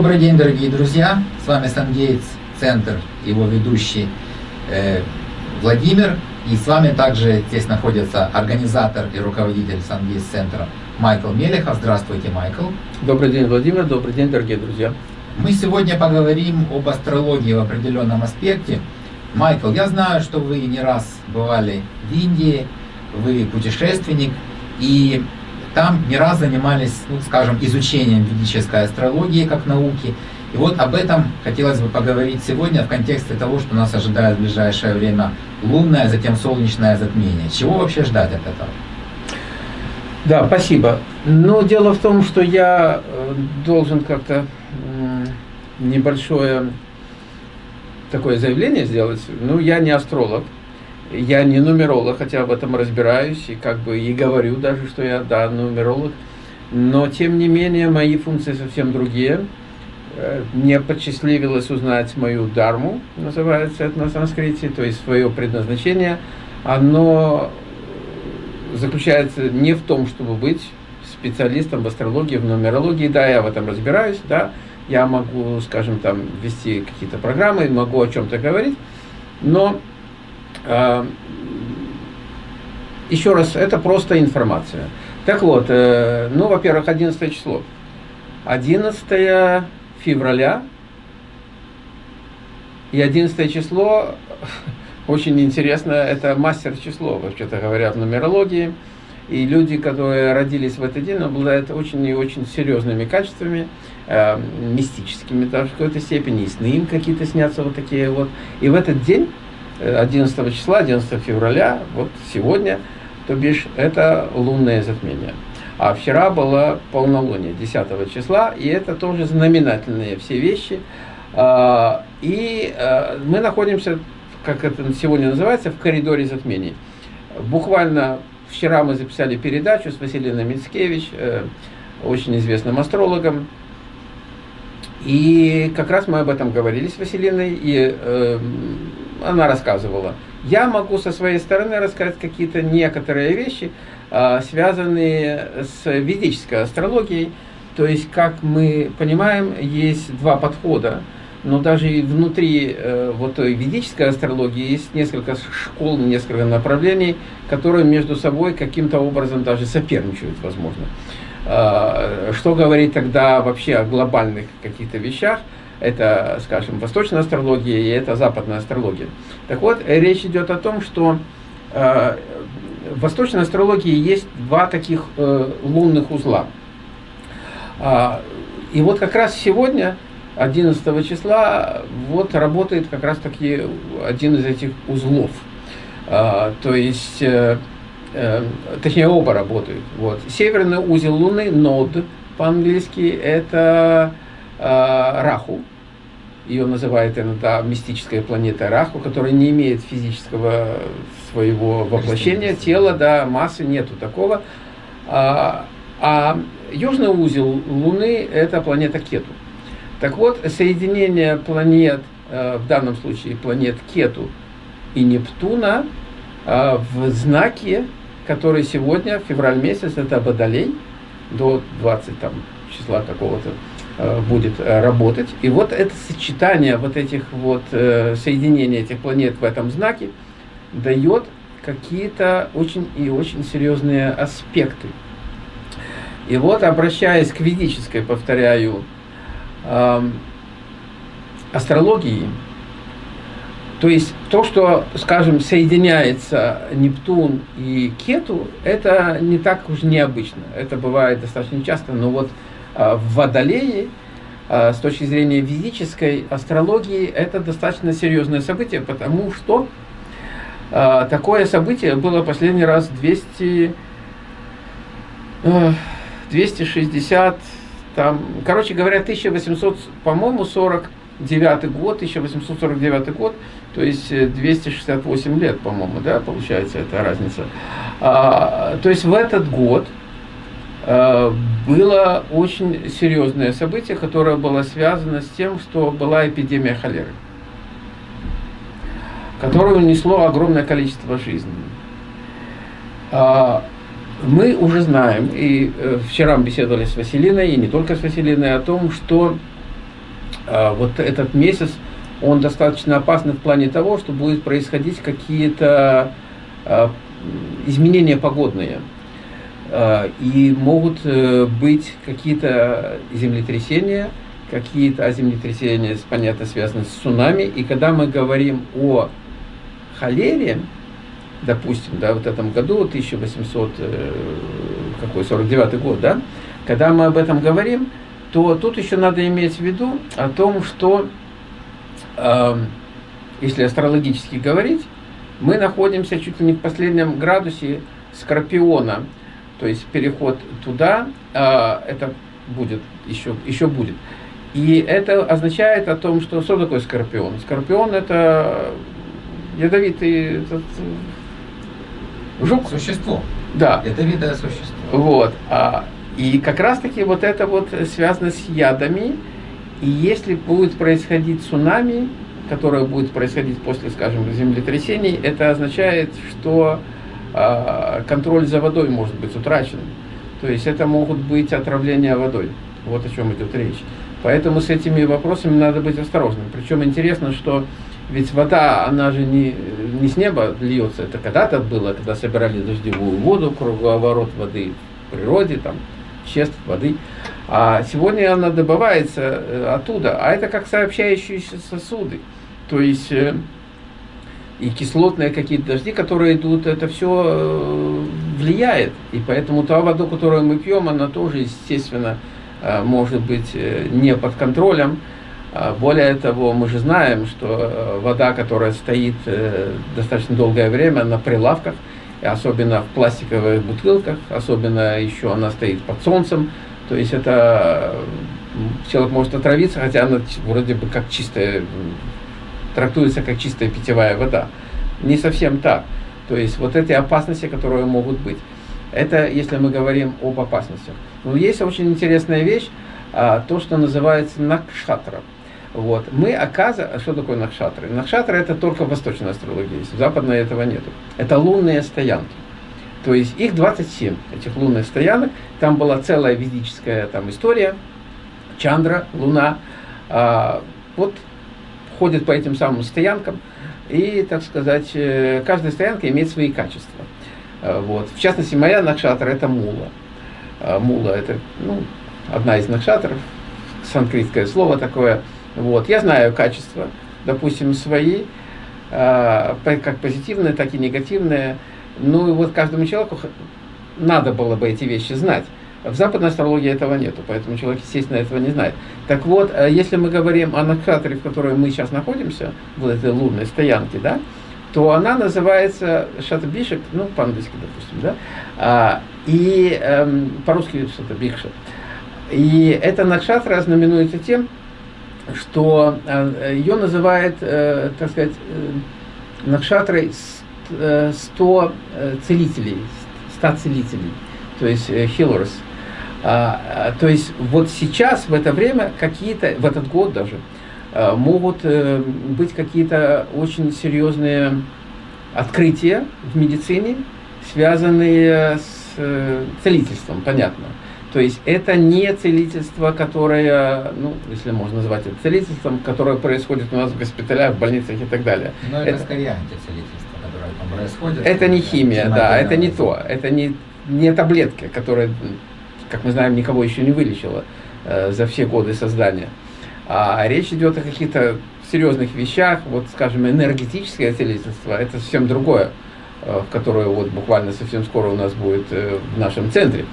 Добрый день, дорогие друзья! С вами Сангейтс Центр, его ведущий э, Владимир. И с вами также здесь находится организатор и руководитель Сангейтс Центра Майкл Мелехов. Здравствуйте, Майкл. Добрый день, Владимир. Добрый день, дорогие друзья. Мы сегодня поговорим об астрологии в определенном аспекте. Майкл, я знаю, что вы не раз бывали в Индии, вы путешественник, и там не раз занимались, ну, скажем, изучением ведической астрологии как науки. И вот об этом хотелось бы поговорить сегодня в контексте того, что нас ожидает в ближайшее время лунное, затем солнечное затмение. Чего вообще ждать от этого? Да, спасибо. Но дело в том, что я э, должен как-то небольшое такое заявление сделать. Ну, я не астролог, я не нумеролог, хотя в этом разбираюсь, и как бы и говорю даже, что я, да, нумеролог. Но, тем не менее, мои функции совсем другие. Э, мне посчастливилось узнать мою дарму, называется это на санскрите, то есть свое предназначение. Оно заключается не в том, чтобы быть специалистом в астрологии, в нумерологии. Да, я в этом разбираюсь, да, я могу, скажем, там вести какие-то программы, могу о чем-то говорить, но еще раз, это просто информация. Так вот, э, ну, во-первых, 11 число. 11 февраля и 11 число, очень интересно, это мастер число, вообще-то говоря, в нумерологии. И люди, которые родились в этот день, обладают очень и очень серьезными качествами, э, мистическими даже в какой-то степени, и сны им какие-то снятся вот такие вот. И в этот день, 11 э, числа, 11 февраля, вот сегодня, то бишь, это лунное затмение. А вчера было полнолуние, 10 числа, и это тоже знаменательные все вещи. А, и э, мы находимся, как это сегодня называется, в коридоре затмений. Буквально Вчера мы записали передачу с Василиной Мицкевич, э, очень известным астрологом. И как раз мы об этом говорили с Василиной, и э, она рассказывала. Я могу со своей стороны рассказать какие-то некоторые вещи, э, связанные с ведической астрологией. То есть, как мы понимаем, есть два подхода но даже и внутри э, вот той ведической астрологии есть несколько школ, несколько направлений, которые между собой каким-то образом даже соперничают, возможно. Э, что говорить тогда вообще о глобальных каких-то вещах? Это, скажем, восточная астрология и это западная астрология. Так вот, речь идет о том, что э, в восточной астрологии есть два таких э, лунных узла. Э, и вот как раз сегодня 11 числа вот работает как раз таки один из этих узлов. А, то есть, э, э, точнее оба работают. Вот. Северный узел Луны, нод по-английски, это э, Раху. Ее называют иногда мистическая планета Раху, которая не имеет физического своего воплощения, тела, да, массы нету такого. А, а южный узел Луны это планета Кету. Так вот, соединение планет, э, в данном случае планет Кету и Нептуна, э, в знаке, который сегодня, февраль месяц, это Водолей, до 20 там, числа какого-то будет работать. И вот это сочетание вот этих вот соединения этих планет в этом знаке дает какие-то очень и очень серьезные аспекты. И вот, обращаясь к ведической, повторяю, астрологии, то есть то, что, скажем, соединяется Нептун и Кету, это не так уж необычно. Это бывает достаточно часто, но вот в Водолее, с точки зрения физической астрологии, это достаточно серьезное событие, потому что а, такое событие было последний раз 200, 260 там, короче говоря, 1800, по-моему, 49 год, 1849 год, то есть 268 э, лет, по-моему, да, получается эта разница. А, то есть в этот год было очень серьезное событие, которое было связано с тем, что была эпидемия холеры, которое унесло огромное количество жизней. А, мы уже знаем, и э, вчера мы беседовали с Василиной, и не только с Василиной, о том, что вот этот месяц, он достаточно опасный в плане того, что будет происходить какие-то изменения погодные. А, и могут э, быть какие-то землетрясения, какие-то землетрясения, понятно, связаны с цунами. И когда мы говорим о холере, допустим, да, вот этом году, 1800, э, какой, 49 год, да, когда мы об этом говорим, то тут еще надо иметь в виду о том, что, э, если астрологически говорить, мы находимся чуть ли не в последнем градусе Скорпиона, то есть переход туда, э, это будет, еще, еще будет. И это означает о том, что что такое Скорпион? Скорпион это ядовитый этот, жук. Существо. Да. Ядовитое существо. Вот. А и как раз-таки вот это вот связано с ядами. И если будет происходить цунами, которое будет происходить после, скажем, землетрясений, это означает, что э, контроль за водой может быть утрачен. То есть это могут быть отравления водой. Вот о чем идет речь. Поэтому с этими вопросами надо быть осторожным. Причем интересно, что ведь вода, она же не, не с неба льется. Это когда-то было, когда собирали дождевую воду, круговорот воды в природе, там, веществ, воды. А сегодня она добывается э, оттуда, а это как сообщающиеся сосуды. То есть э, и кислотные какие-то дожди, которые идут, это все э, влияет. И поэтому та вода, которую мы пьем, она тоже, естественно, может быть не под контролем. А более того, мы же знаем, что вода, которая стоит достаточно долгое время на прилавках, особенно в пластиковых бутылках, особенно еще она стоит под солнцем, то есть это человек может отравиться, хотя она вроде бы как чистая, трактуется как чистая питьевая вода. Не совсем так. То есть вот эти опасности, которые могут быть. Это если мы говорим об опасностях. Но есть очень интересная вещь, а, то, что называется накшатра. Вот. Мы оказываем... Что такое накшатры? Накшатры это только в восточной астрологии есть, в западной этого нету. Это лунные стоянки. То есть их 27, этих лунных стоянок. Там была целая ведическая там, история. Чандра, Луна. А, вот ходит по этим самым стоянкам. И, так сказать, э, каждая стоянка имеет свои качества. А, вот. В частности, моя накшатра это мула. А, мула это ну, одна из накшатров, санскритское слово такое – вот. Я знаю качества, допустим, свои, э, как позитивные, так и негативные. Ну и вот каждому человеку надо было бы эти вещи знать. В западной астрологии этого нету, поэтому человек, естественно, этого не знает. Так вот, э, если мы говорим о накшатре, в которой мы сейчас находимся, в этой лунной стоянке, да, то она называется Шатабишек, ну, по-английски, допустим, да, а, и эм, по-русски Шатабикша. И эта накшатра знаменуется тем, что э, ее называют, э, так сказать, э, Накшатрой 100 целителей, 100 целителей, то есть healers. А, а, то есть вот сейчас, в это время, какие-то, в этот год даже, могут быть какие-то очень серьезные открытия в медицине, связанные с целительством, понятно. То есть это не целительство, которое, ну, если можно назвать это целительством, которое происходит у нас в госпиталях, в больницах и так далее. Но это, это скорее антицелительство, которое там происходит. Это не химия, да, это не то. Это не, не таблетки, которые, как мы знаем, никого еще не вылечила э, за все годы создания. А речь идет о каких-то серьезных вещах, вот, скажем, энергетическое целительство, это совсем другое, э, в которое вот буквально совсем скоро у нас будет э, в нашем центре.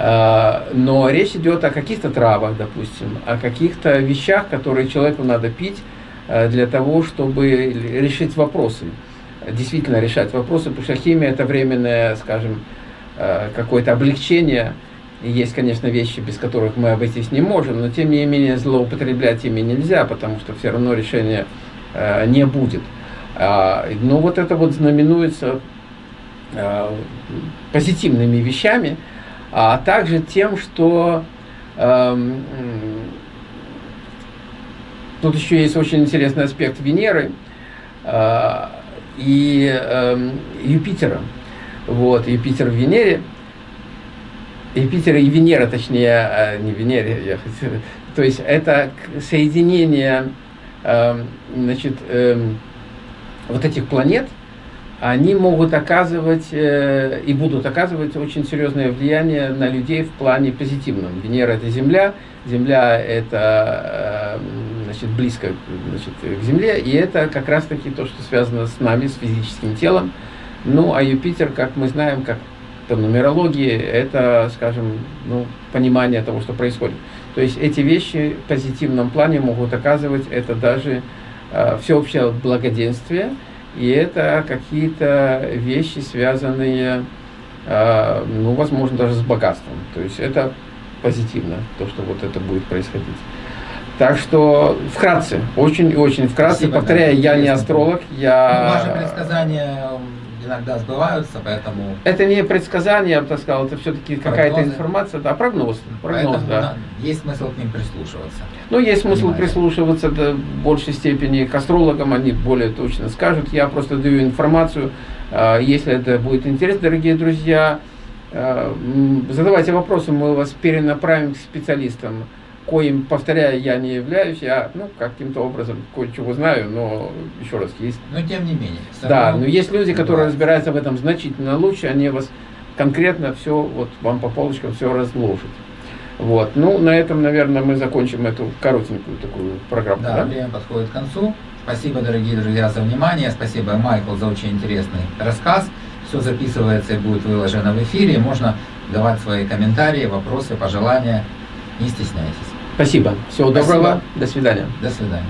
А, но речь идет о каких-то травах, допустим, о каких-то вещах, которые человеку надо пить а, для того, чтобы решить вопросы. Действительно решать вопросы, потому что химия это временное, скажем, а, какое-то облегчение. Есть, конечно, вещи, без которых мы обойтись не можем, но тем не менее злоупотреблять ими нельзя, потому что все равно решения не будет. Но вот это вот знаменуется позитивными вещами, а также тем, что э, тут еще есть очень интересный аспект Венеры э, и э, Юпитера. Вот, Юпитер в Венере. Юпитер и Венера, точнее, а, не Венера, я хотел, то есть это соединение эм, значит, эм, вот этих планет, они могут оказывать э, и будут оказывать очень серьезное влияние на людей в плане позитивном. Венера – это Земля, Земля – это э, значит, близко значит, к Земле, и это как раз-таки то, что связано с нами, с физическим телом. Ну, а Юпитер, как мы знаем, как по нумерологии, это, скажем, ну, понимание того, что происходит. То есть эти вещи в позитивном плане могут оказывать это даже э, всеобщее благоденствие, и это какие-то вещи, связанные, э, ну, возможно, даже с богатством. То есть это позитивно, то, что вот это будет происходить. Так что вкратце, очень и очень вкратце, Спасибо, повторяю, да, я не астролог, я... Ну, ваши предсказания иногда сбываются, поэтому... Это не предсказание, я бы так сказал, это все-таки какая-то информация, да, прогноз. прогноз да. есть смысл к ним прислушиваться. Ну, есть смысл Понимаете. прислушиваться до большей степени к астрологам, они более точно скажут. Я просто даю информацию, а, если это будет интересно, дорогие друзья, а, задавайте вопросы, мы вас перенаправим к специалистам коим, повторяю, я не являюсь, я, ну, каким-то образом кое-чего знаю, но, еще раз, есть... Но тем не менее. Да, но есть люди, которые да. разбираются в этом значительно лучше, они вас конкретно все, вот вам по полочкам все разложат. Вот, ну, на этом, наверное, мы закончим эту коротенькую такую программу. Да, да? время подходит к концу. Спасибо, дорогие друзья, за внимание. Спасибо, Майкл, за очень интересный рассказ. Все записывается и будет выложено в эфире. Можно давать свои комментарии, вопросы, пожелания. Не стесняйтесь. Спасибо. Всего Спасибо. доброго. До свидания. До свидания.